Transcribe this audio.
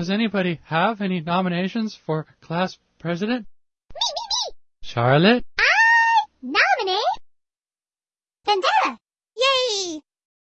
Does anybody have any nominations for class president? Me, me, me! Charlotte? I nominate Vendetta!